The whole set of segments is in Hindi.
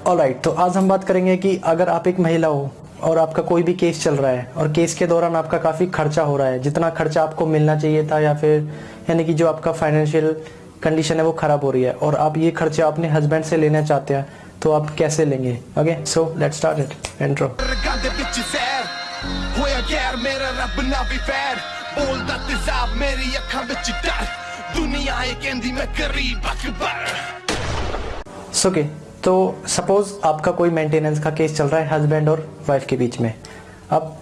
ऑलराइट तो आज हम बात करेंगे कि अगर आप एक महिला हो और आपका कोई भी केस चल रहा है और केस के दौरान आपका काफ़ी खर्चा हो रहा है जितना खर्चा आपको मिलना चाहिए था या फिर यानी कि जो आपका फाइनेंशियल कंडीशन है वो ख़राब हो रही है और आप ये खर्चा अपने हस्बैंड से लेना चाहते हैं तो आप कैसे लेंगे okay so let's start it intro ਗੰਦੇ ਵਿੱਚ ਜ਼ਹਿਰ ਹੋਇਆ ਗੈਰ ਮੇਰਾ ਰੱਬ ਨਾ ਵੀ ਫੈਰ ਬੋਲਦਾ ਤੇਜ਼ਾਬ ਮੇਰੀ ਅੱਖਾਂ ਵਿੱਚ ਡਰ ਦੁਨੀਆ ਇਹ ਕਹਿੰਦੀ ਮੈਂ ਗਰੀਬ ਅਕਬਰ सो ओके तो सपोज़ आपका कोई मेंटेनेंस का केस चल रहा है हस्बैंड और वाइफ के बीच में। अब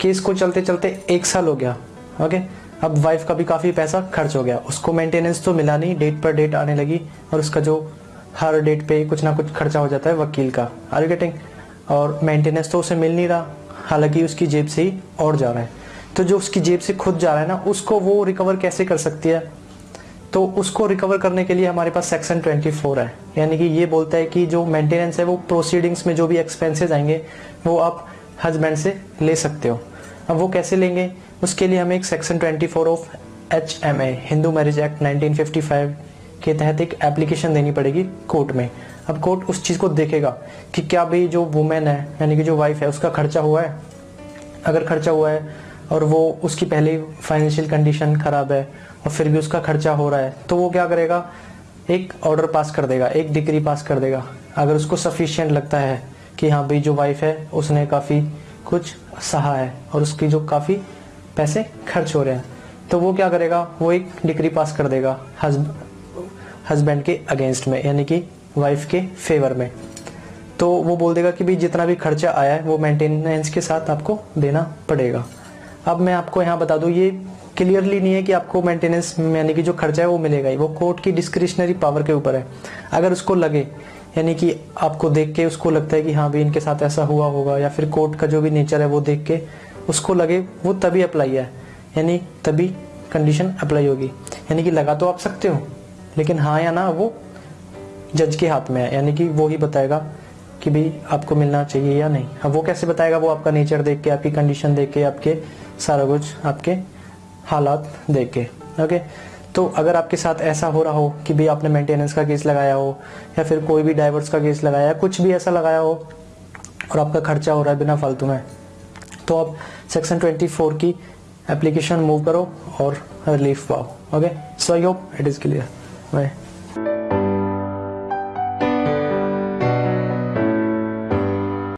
केस को चलते चलते एक साल हो गया ओके अब वाइफ का भी काफ़ी पैसा खर्च हो गया। उसको मेंटेनेंस तो मिला नहीं डेट पर डेट आने लगी और उसका जो हर डेट पे कुछ ना कुछ खर्चा हो जाता है वकील का। आर गेटिंग और मेंटेनेंस तो उसे मिल नहीं रहा, हालाँकि उसकी जेब से ही और जा रहा है। तो जो उसकी जेब से खुद जा रहा है ना, उसको वो रिकवर कैसे कर सकती है? तो उसको रिकवर करने के लिए हमारे पास सेक्शन 24 है। यानी कि ये बोलता है कि जो मेंटेनेंस है, वो प्रोसीडिंग्स में जो भी एक्सपेंसेस आएँगे, वो आप हस्बैंड से ले सकते हो। अब वो कैसे लेंगे? उसके लिए हमें एक section 24 of H M A Hindu marriage act 1955 के तहत एक एप्लीकेशन देनी पड़ेगी कोर्ट में। अब कोर्ट उस चीज़ को देखेगा कि क्या भाई जो वुमेन है, यानी कि जो वाइफ है, उसका खर्चा हुआ है। अगर खर्चा हुआ है और वो उसकी पहले फाइनेंशियल कंडीशन ख़राब है और फिर भी उसका खर्चा हो रहा है तो वो क्या करेगा? एक ऑर्डर पास कर देगा, एक डिग्री पास कर देगा। अगर उसको सफिशिएंट लगता है कि हाँ भाई जो वाइफ है, उसने काफ़ी कुछ सहा है और उसकी जो काफ़ी पैसे खर्च हो रहे हैं तो वो क्या करेगा? वो एक डिग्री पास कर देगा हस्बैंड के अगेंस्ट में, यानी कि वाइफ के फेवर में। तो वो बोल देगा कि भाई जितना भी खर्चा आया है, वो मेंटेनेंस के साथ आपको देना पड़ेगा। अब मैं आपको यहाँ बता दूँ, ये क्लियरली नहीं है कि आपको मेंटेनेंस यानी कि जो खर्चा है वो मिलेगा ही। वो कोर्ट की डिस्क्रिशनरी पावर के ऊपर है। अगर उसको लगे, यानी कि आपको देख के उसको लगता है कि हाँ भाई इनके साथ ऐसा हुआ होगा, या फिर कोर्ट का जो भी नेचर है वो देख के उसको लगे, वो तभी अप्लाई है। यानी तभी कंडीशन अप्लाई होगी। यानी कि लगा तो आप सकते हो, लेकिन हाँ या ना, वो जज के हाथ में है। यानी कि वो ही बताएगा कि भाई आपको मिलना चाहिए या नहीं। अब वो कैसे बताएगा? वो आपका नेचर देख के, आपकी कंडीशन देख के, आपके सारा कुछ, आपके हालात देख के। ओके तो अगर आपके साथ ऐसा हो रहा हो कि भाई आपने मेंटेनेंस का केस लगाया हो, या फिर कोई भी डाइवर्स का केस लगाया कुछ भी ऐसा लगाया हो, और आपका खर्चा हो रहा है बिना फालतू में तो आप सेक्शन 24 की एप्लीकेशन मूव करो और रिलीफ पाओ। Okay so I hope it is clear bye